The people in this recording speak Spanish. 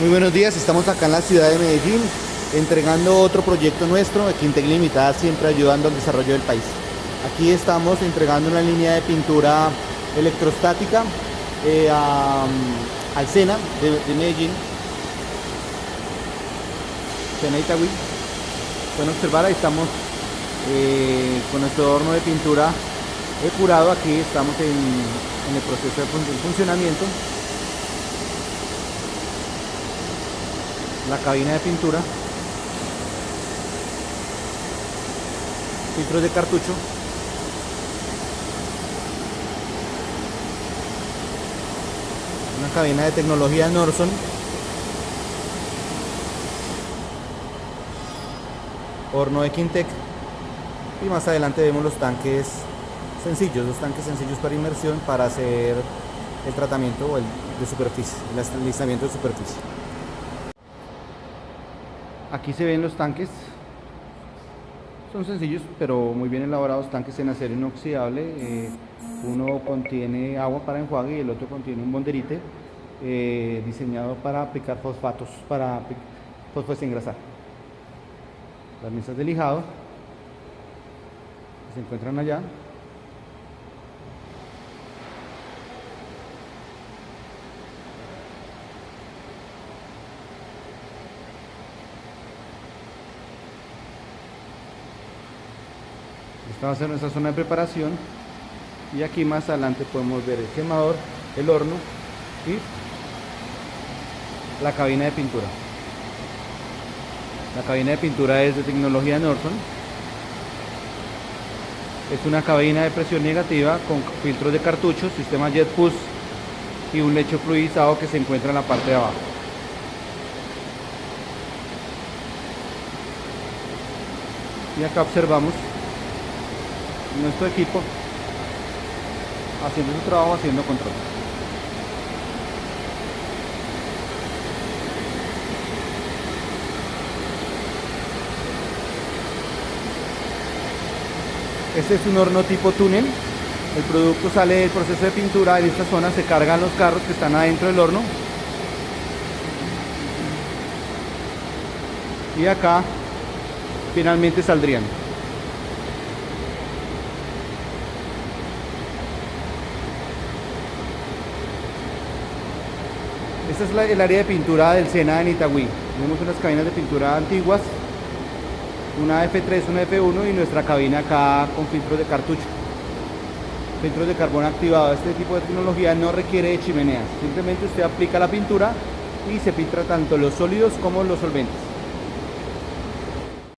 Muy buenos días, estamos acá en la ciudad de Medellín entregando otro proyecto nuestro, Quintec Limitada siempre ayudando al desarrollo del país. Aquí estamos entregando una línea de pintura electrostática eh, al SENA de, Medellín, SENA Itagüí. Pueden observar, ahí estamos eh, con nuestro horno de pintura curado, aquí estamos en el proceso de funcionamiento. La cabina de pintura filtros de cartucho una cabina de tecnología Norson horno de Quintec y más adelante vemos los tanques sencillos, los tanques sencillos para inmersión para hacer el tratamiento de superficie, el alistamiento de superficie. Aquí se ven los tanques son sencillos pero muy bien elaborados tanques en acero inoxidable. Eh, uno contiene agua para enjuague y el otro contiene un bonderite eh, diseñado para aplicar fosfatos, para fosfatos engrasar. Las mesas de lijado se encuentran allá. Esta va a ser nuestra zona de preparación y aquí más adelante podemos ver el quemador, el horno y la cabina de pintura. La cabina de pintura es de tecnología Norton. Es una cabina de presión negativa con filtros de cartuchos, sistema Jet Push y un lecho fluidizado que se encuentra en la parte de abajo. Y acá observamos nuestro equipo haciendo su trabajo, haciendo control. Este es un horno tipo túnel. El producto sale del proceso de pintura. En esta zona se cargan los carros que están adentro del horno. Y acá finalmente saldrían. Esta es el área de pintura del Sena en Itagüí. Tenemos unas cabinas de pintura antiguas, una F3, una F1 y nuestra cabina acá con filtros de cartucho. Filtros de carbón activado. Este tipo de tecnología no requiere de chimeneas. Simplemente usted aplica la pintura y se filtra tanto los sólidos como los solventes.